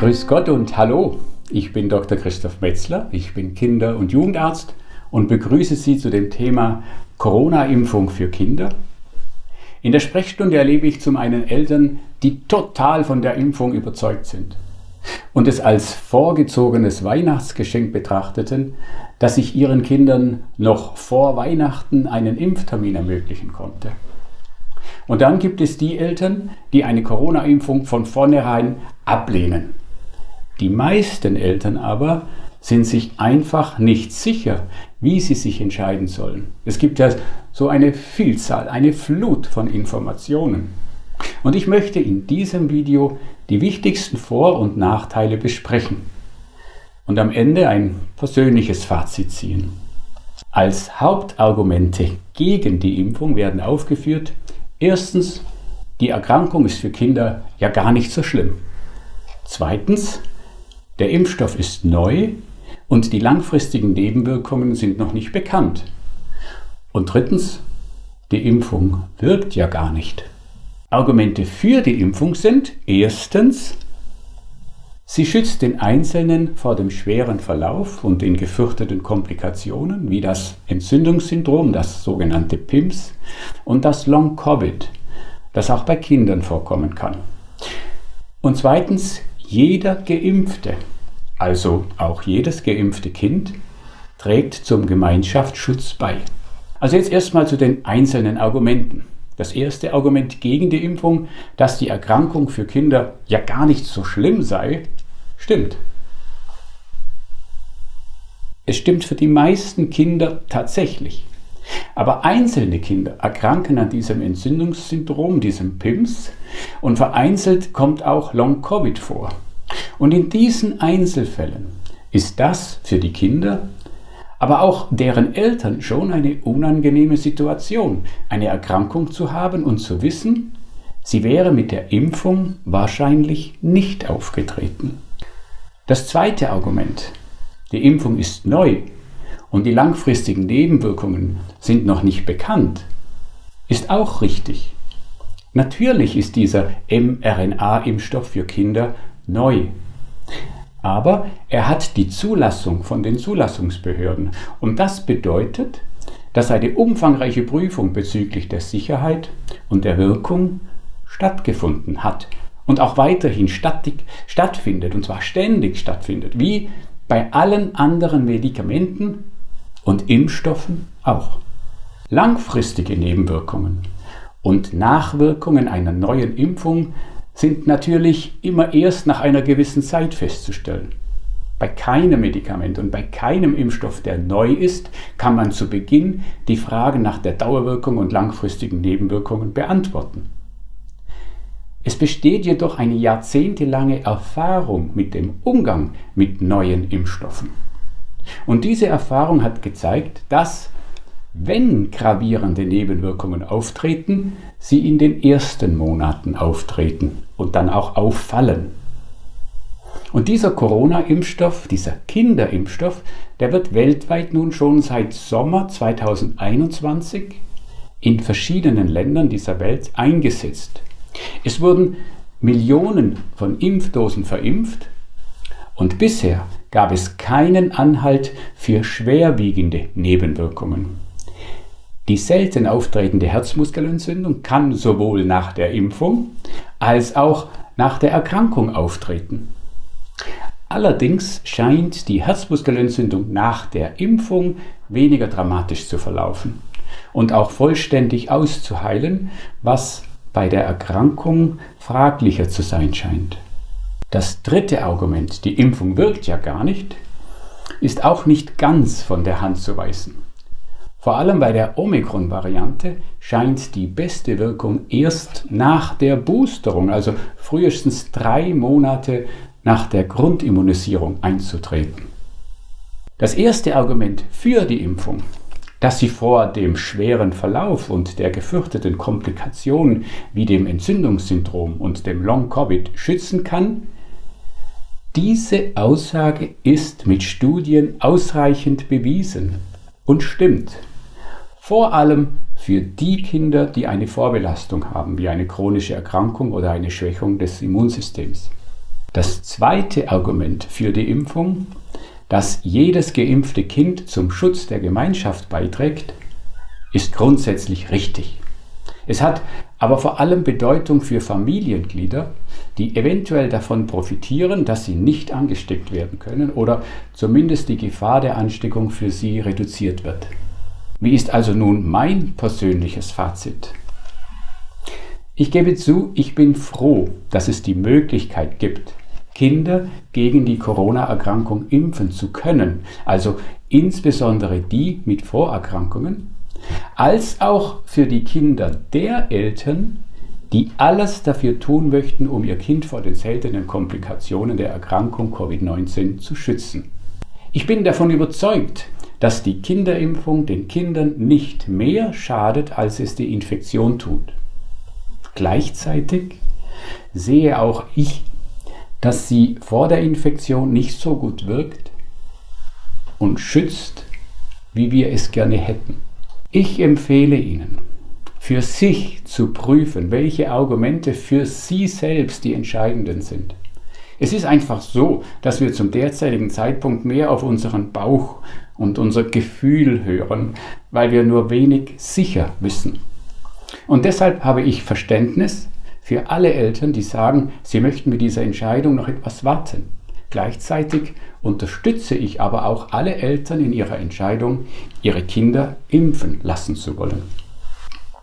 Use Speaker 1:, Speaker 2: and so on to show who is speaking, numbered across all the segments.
Speaker 1: Grüß Gott und hallo, ich bin Dr. Christoph Metzler, ich bin Kinder- und Jugendarzt und begrüße Sie zu dem Thema Corona-Impfung für Kinder. In der Sprechstunde erlebe ich zum einen Eltern, die total von der Impfung überzeugt sind und es als vorgezogenes Weihnachtsgeschenk betrachteten, dass ich ihren Kindern noch vor Weihnachten einen Impftermin ermöglichen konnte. Und dann gibt es die Eltern, die eine Corona-Impfung von vornherein ablehnen. Die meisten Eltern aber sind sich einfach nicht sicher, wie sie sich entscheiden sollen. Es gibt ja so eine Vielzahl, eine Flut von Informationen. Und ich möchte in diesem Video die wichtigsten Vor- und Nachteile besprechen und am Ende ein persönliches Fazit ziehen. Als Hauptargumente gegen die Impfung werden aufgeführt, erstens, die Erkrankung ist für Kinder ja gar nicht so schlimm. Zweitens, der Impfstoff ist neu und die langfristigen Nebenwirkungen sind noch nicht bekannt. Und drittens, die Impfung wirkt ja gar nicht. Argumente für die Impfung sind erstens, sie schützt den Einzelnen vor dem schweren Verlauf und den gefürchteten Komplikationen wie das Entzündungssyndrom, das sogenannte PIMS und das Long-Covid, das auch bei Kindern vorkommen kann. Und zweitens, jeder Geimpfte, also auch jedes geimpfte Kind, trägt zum Gemeinschaftsschutz bei. Also jetzt erstmal zu den einzelnen Argumenten. Das erste Argument gegen die Impfung, dass die Erkrankung für Kinder ja gar nicht so schlimm sei, stimmt. Es stimmt für die meisten Kinder tatsächlich. Aber einzelne Kinder erkranken an diesem Entzündungssyndrom, diesem PIMS, und vereinzelt kommt auch Long-Covid vor. Und in diesen Einzelfällen ist das für die Kinder aber auch deren Eltern schon eine unangenehme Situation, eine Erkrankung zu haben und zu wissen, sie wäre mit der Impfung wahrscheinlich nicht aufgetreten. Das zweite Argument, die Impfung ist neu und die langfristigen Nebenwirkungen sind noch nicht bekannt, ist auch richtig. Natürlich ist dieser mRNA-Impfstoff für Kinder neu aber er hat die Zulassung von den Zulassungsbehörden. Und das bedeutet, dass eine umfangreiche Prüfung bezüglich der Sicherheit und der Wirkung stattgefunden hat und auch weiterhin stattfindet, und zwar ständig stattfindet, wie bei allen anderen Medikamenten und Impfstoffen auch. Langfristige Nebenwirkungen und Nachwirkungen einer neuen Impfung sind natürlich immer erst nach einer gewissen Zeit festzustellen. Bei keinem Medikament und bei keinem Impfstoff, der neu ist, kann man zu Beginn die Fragen nach der Dauerwirkung und langfristigen Nebenwirkungen beantworten. Es besteht jedoch eine jahrzehntelange Erfahrung mit dem Umgang mit neuen Impfstoffen. Und diese Erfahrung hat gezeigt, dass wenn gravierende Nebenwirkungen auftreten, sie in den ersten Monaten auftreten und dann auch auffallen. Und dieser Corona-Impfstoff, dieser Kinderimpfstoff, der wird weltweit nun schon seit Sommer 2021 in verschiedenen Ländern dieser Welt eingesetzt. Es wurden Millionen von Impfdosen verimpft und bisher gab es keinen Anhalt für schwerwiegende Nebenwirkungen. Die selten auftretende Herzmuskelentzündung kann sowohl nach der Impfung als auch nach der Erkrankung auftreten. Allerdings scheint die Herzmuskelentzündung nach der Impfung weniger dramatisch zu verlaufen und auch vollständig auszuheilen, was bei der Erkrankung fraglicher zu sein scheint. Das dritte Argument, die Impfung wirkt ja gar nicht, ist auch nicht ganz von der Hand zu weisen. Vor allem bei der Omikron-Variante scheint die beste Wirkung erst nach der Boosterung, also frühestens drei Monate nach der Grundimmunisierung einzutreten. Das erste Argument für die Impfung, dass sie vor dem schweren Verlauf und der gefürchteten Komplikationen wie dem Entzündungssyndrom und dem Long-Covid schützen kann, diese Aussage ist mit Studien ausreichend bewiesen und stimmt vor allem für die Kinder, die eine Vorbelastung haben, wie eine chronische Erkrankung oder eine Schwächung des Immunsystems. Das zweite Argument für die Impfung, dass jedes geimpfte Kind zum Schutz der Gemeinschaft beiträgt, ist grundsätzlich richtig. Es hat aber vor allem Bedeutung für Familienglieder, die eventuell davon profitieren, dass sie nicht angesteckt werden können oder zumindest die Gefahr der Ansteckung für sie reduziert wird. Wie ist also nun mein persönliches Fazit? Ich gebe zu, ich bin froh, dass es die Möglichkeit gibt, Kinder gegen die Corona-Erkrankung impfen zu können, also insbesondere die mit Vorerkrankungen, als auch für die Kinder der Eltern, die alles dafür tun möchten, um ihr Kind vor den seltenen Komplikationen der Erkrankung Covid-19 zu schützen. Ich bin davon überzeugt, dass die Kinderimpfung den Kindern nicht mehr schadet, als es die Infektion tut. Gleichzeitig sehe auch ich, dass sie vor der Infektion nicht so gut wirkt und schützt, wie wir es gerne hätten. Ich empfehle Ihnen, für sich zu prüfen, welche Argumente für Sie selbst die entscheidenden sind. Es ist einfach so, dass wir zum derzeitigen Zeitpunkt mehr auf unseren Bauch und unser Gefühl hören, weil wir nur wenig sicher wissen. Und deshalb habe ich Verständnis für alle Eltern, die sagen, sie möchten mit dieser Entscheidung noch etwas warten. Gleichzeitig unterstütze ich aber auch alle Eltern in ihrer Entscheidung, ihre Kinder impfen lassen zu wollen.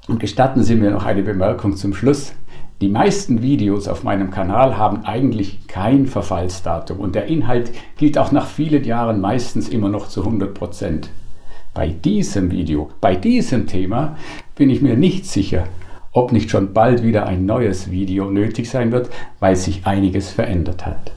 Speaker 1: Und gestatten Sie mir noch eine Bemerkung zum Schluss. Die meisten Videos auf meinem Kanal haben eigentlich kein Verfallsdatum und der Inhalt gilt auch nach vielen Jahren meistens immer noch zu 100 Prozent. Bei diesem Video, bei diesem Thema bin ich mir nicht sicher, ob nicht schon bald wieder ein neues Video nötig sein wird, weil sich einiges verändert hat.